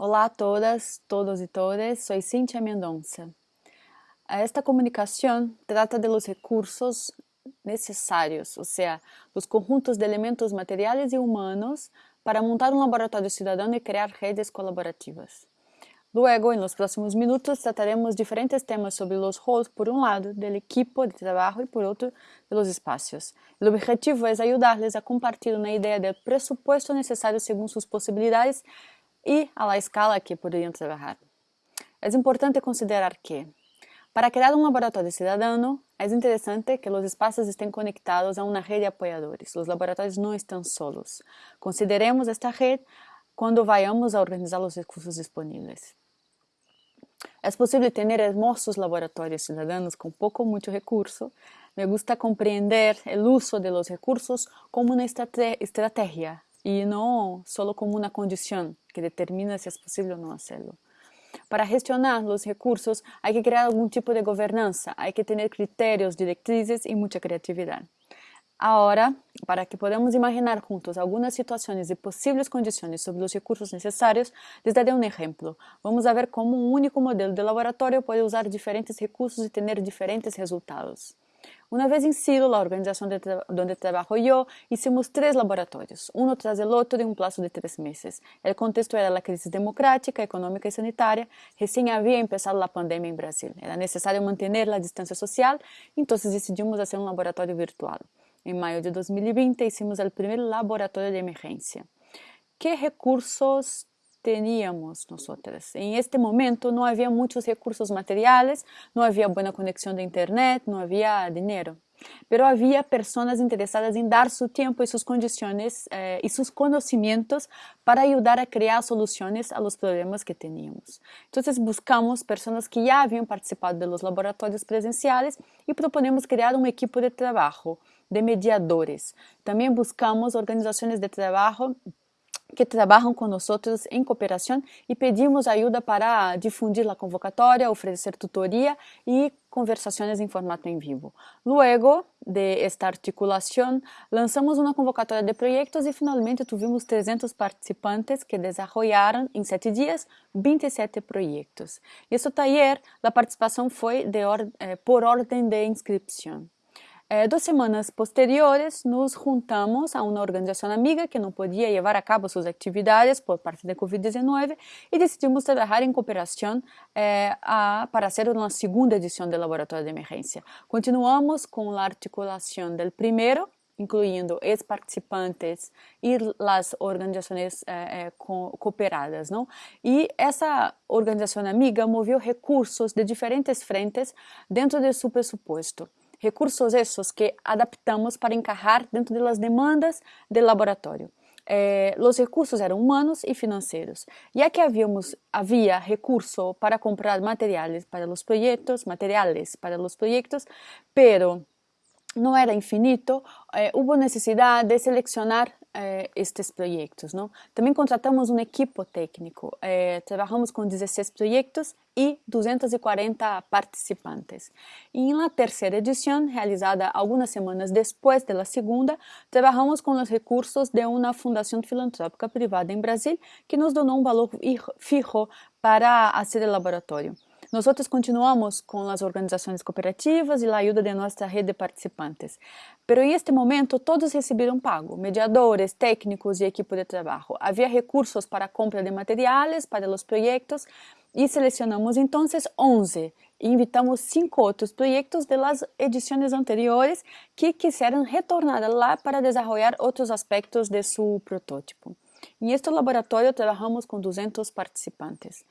Olá a todas, todos e todas, soy Cintia Mendonça. Esta comunicação trata de los recursos necessários, ou seja, os conjuntos de elementos materiais e humanos para montar um laboratório cidadão e criar redes colaborativas. Luego, en los próximos minutos, trataremos diferentes temas sobre los roles, por un lado, del equipo de trabajo y por otro, de los espacios. Objetivo es ayudarles a compartir una idea del presupuesto necesario según sus posibilidades e a la escala que poderiam trabalhar. É importante considerar que, para criar um laboratório cidadão, é interessante que os espaços estejam conectados a uma rede de apoiadores. Os laboratórios não estão solos. Consideremos esta rede quando vayamos a organizar os recursos disponíveis. É possível ter hermosos laboratórios cidadãos com pouco ou muito recurso. Me gusta compreender o uso de los recursos como uma estratégia e não solo como uma condição que determina se é possível ou não fazê-lo. Para gestionar os recursos, há que criar algum tipo de governança, há que ter critérios, diretrizes e muita criatividade. Agora, para que podamos imaginar juntos algumas situações e possíveis condições sobre os recursos necessários, les daré um exemplo. Vamos ver como um único modelo de laboratório pode usar diferentes recursos e ter diferentes resultados. Una vez en Silo, la organización de donde trabajo yo, hicimos tres laboratorios, uno tras el otro en un plazo de tres meses. El contexto era la crisis democrática, económica y sanitaria. Recién había empezado la pandemia en Brasil. Era necesario mantener la distancia social, entonces decidimos hacer un laboratorio virtual. En mayo de 2020 hicimos el primer laboratorio de emergencia. ¿Qué recursos teníamos nosotras. En este momento no había muchos recursos materiales, no había buena conexión de internet, no había dinero. Pero había personas interesadas en dar su tiempo y sus condiciones eh, y sus conocimientos para ayudar a crear soluciones a los problemas que teníamos. Entonces buscamos personas que ya habían participado de los laboratorios presenciales y proponemos crear un equipo de trabajo de mediadores. También buscamos organizaciones de trabajo que trabalham conosco em cooperação e pedimos ajuda para difundir a convocatória, oferecer tutoria e conversações em formato em vivo. Luego de esta articulação, lançamos uma convocatória de projetos e finalmente tivemos 300 participantes que desenvolveram em sete dias 27 projetos. Esse taller, a participação foi or eh, por ordem de inscrição. Eh, duas semanas posteriores, nos juntamos a uma organização amiga que não podia levar a cabo suas atividades por parte da Covid-19 e decidimos trabalhar em cooperação eh, a, para fazer uma segunda edição do Laboratório de Emergência. Continuamos com a articulação do primeiro, incluindo ex-participantes e as organizações eh, eh cooperadas. Não? E essa organização amiga moveu recursos de diferentes frentes dentro de seu pressuposto recursos esses que adaptamos para encajar dentro das demandas do laboratório. Eh, os recursos eram humanos e financeiros, já que havíamos, havia recurso para comprar materiais para os projetos, materiais para os projetos, pero não era infinito, eh, houve necessidade de selecionar eh, estes projetos. Não? Também contratamos um equipo técnico, eh, trabalhamos com 16 projetos e 240 participantes. E na terceira edição, realizada algumas semanas depois da segunda, trabalhamos com os recursos de uma fundação filantrópica privada em Brasil que nos donou um valor fijo para fazer o laboratório. Nós continuamos com as organizações cooperativas e a ajuda de nossa rede de participantes. Pero em este momento todos receberam pago, mediadores, técnicos e equipe de trabalho. Havia recursos para compra de materiais para os projetos e selecionamos então 11 e invitamos cinco outros projetos das edições anteriores que quiseram retornar lá para desenvolver outros aspectos de seu protótipo. Em este laboratório trabalhamos com 200 participantes.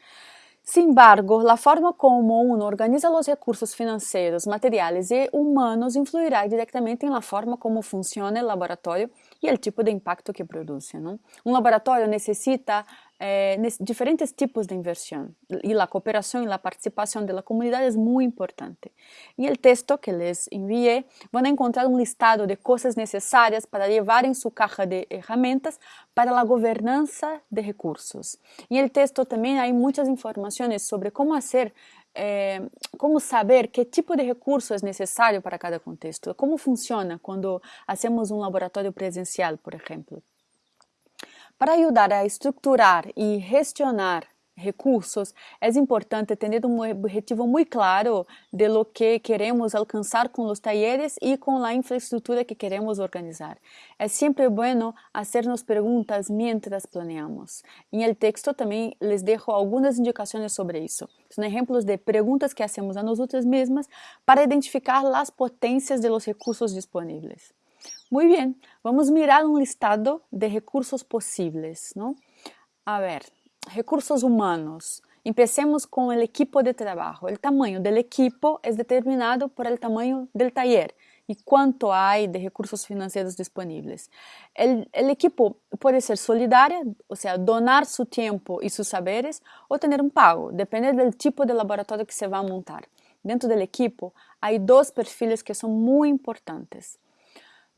Sin embargo, la forma como uno organiza los recursos financieros, materiales y humanos influirá directamente en la forma como funciona el laboratorio y el tipo de impacto que produce. ¿no? Un laboratorio necesita eh, diferentes tipos de inversión y la cooperación y la participación de la comunidad es muy importante. En el texto que les envié a encontrar un listado de cosas necesarias para llevar en su caja de herramientas para la gobernanza de recursos. En el texto también hay muchas informaciones sobre cómo hacer é, como saber que tipo de recurso é necessário para cada contexto, como funciona quando hacemos um laboratório presencial, por exemplo. Para ajudar a estruturar e gestionar recursos, é importante ter um objetivo muito claro de lo que queremos alcançar com os talleres e com a infraestrutura que queremos organizar. É sempre bueno hacernos perguntas mientras planeamos. Em el texto também les dejo algumas indicações sobre isso. São exemplos de perguntas que hacemos a nós mesmas para identificar as potências de los recursos disponíveis. Muy bien, vamos mirar um listado de recursos possíveis, ¿no? A ver, recursos humanos. Empecemos com o equipo de trabalho. O tamanho do equipo é determinado por el tamanho del taller e quanto há de recursos financeiros disponíveis. O equipo pode ser solidário, ou seja, donar seu tempo e seus saberes, ou ter um pago, depende do tipo de laboratório que se vai montar. Dentro do equipo, há dois perfis que são muito importantes.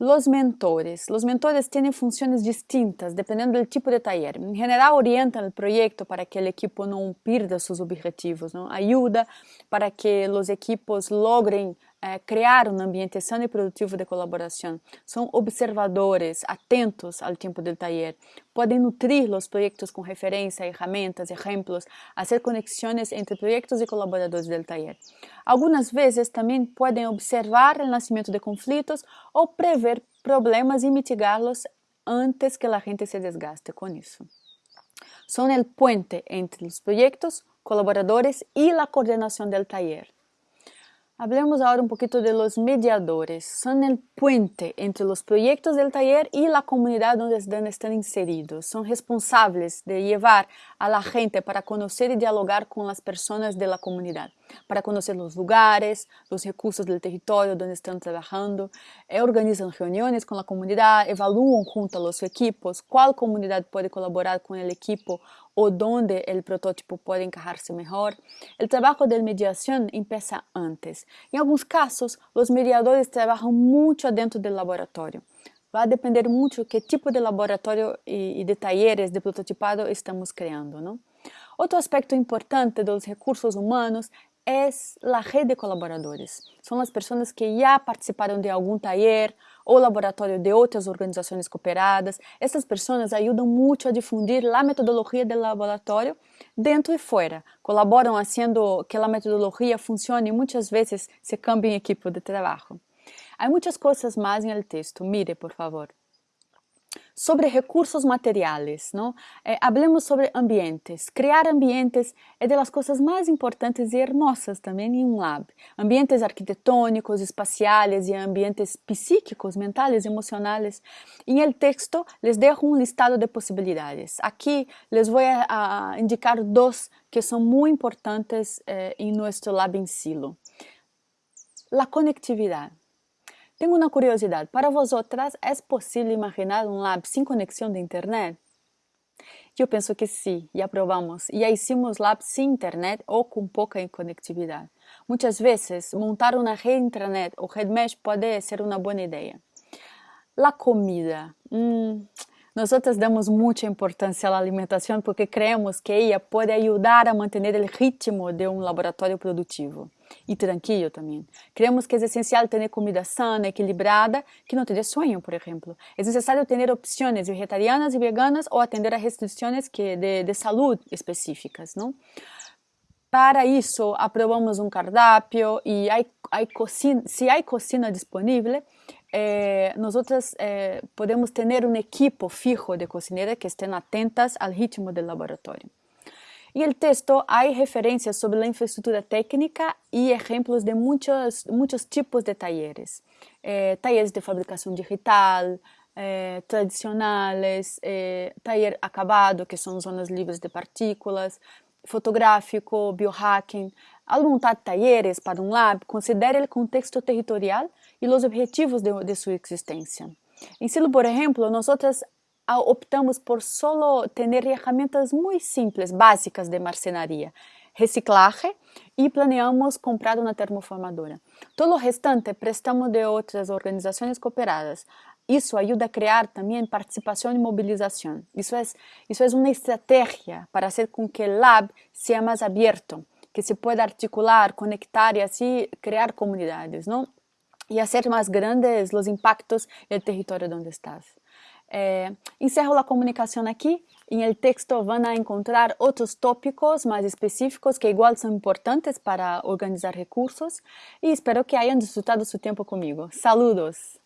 Los mentores. Los mentores tienen funciones distintas dependiendo del tipo de taller. En general orientan el proyecto para que el equipo no pierda sus objetivos, ¿no? ayuda para que los equipos logren é, criar um ambiente sano e produtivo de colaboração. São observadores, atentos ao tempo do taller. Podem nutrir os projetos com referência, ferramentas, exemplos, fazer conexões entre projetos e colaboradores do taller. Algumas vezes também podem observar o nascimento de conflitos ou prever problemas e mitigá-los antes que a gente se desgaste com isso. São o puente entre os projetos, colaboradores e a coordenação do taller. Hablemos ahora un poquito de los mediadores. Son el puente entre los proyectos del taller y la comunidad donde están inseridos. Son responsables de llevar a la gente para conocer y dialogar con las personas de la comunidad, para conocer los lugares, los recursos del territorio donde están trabajando, eh, organizan reuniones con la comunidad, evalúan junto a los equipos cuál comunidad puede colaborar con el equipo o donde el protótipo puede encajarse mejor. El trabajo de mediación empieza antes. En algunos casos, los mediadores trabajan mucho adentro del laboratorio. Va a depender mucho qué tipo de laboratorio y, de talleres de prototipado estamos creando. ¿no? Otro aspecto importante de los recursos humanos es la red de colaboradores. Son las personas que ya participaron de algún taller ou laboratório de outras organizações cooperadas. Essas pessoas ajudam muito a difundir a metodologia do laboratório dentro e fora. Colaboram fazendo que a metodologia funcione e muitas vezes se cambia em equipe de trabalho. Há muitas coisas mais no texto. Mire, por favor sobre recursos materiais, não? Eh, hablemos sobre ambientes. Criar ambientes é das coisas mais importantes e hermosas também em um lab. Ambientes arquitetônicos, espaciais e ambientes psíquicos, mentais, emocionais. Em el texto les dejo um listado de possibilidades. Aqui les vou a, indicar dois que são muito importantes eh, em nosso lab em silo. La conectividade. Tenho uma curiosidade. Para vosotras, é possível imaginar um lab sem conexão de internet? Eu penso que sim, já provamos. Já hicimos labs sem internet ou com pouca conectividade. Muitas vezes, montar uma rede intranet ou rede mesh pode ser uma boa ideia. A comida. Hum, nós damos muita importância à alimentação porque creemos que ela pode ajudar a manter o ritmo de um laboratório produtivo e tranquilo também. Creemos que é essencial ter comida sana, equilibrada, que não te dê sonho, por exemplo. É necessário ter opções vegetarianas e veganas ou atender a restrições que de, de específicas, não? Para isso, aprovamos um cardápio e se há cocina disponível, eh, nós eh, podemos ter um equipo fijo de cozinheiras que estejam atentas ao ritmo do laboratório. En el texto hay referencias sobre la infraestructura técnica y ejemplos de muchos, muchos tipos de talleres. Eh, talleres de fabricación digital, eh, tradicionales, eh, taller acabado, que son zonas libres de partículas, fotográfico, biohacking. Al montar talleres para un lab, considere el contexto territorial y los objetivos de, de su existencia. En Silo, por ejemplo, nosotros optamos por solo ter ferramentas muito simples, básicas de marcenaria, reciclagem e planeamos comprar uma termoformadora. Todo o restante prestamos de outras organizações cooperadas. Isso ajuda a criar também participação e mobilização. Isso é, isso é uma estratégia para fazer com que o lab seja mais aberto, que se pueda articular, conectar e assim criar comunidades, não? E fazer mais grandes os impactos no território onde estás. Eh, encerro a comunicação aqui. Em el texto vão encontrar outros tópicos mais específicos que igual são importantes para organizar recursos e espero que hayan disfrutado su tempo comigo. Saludos!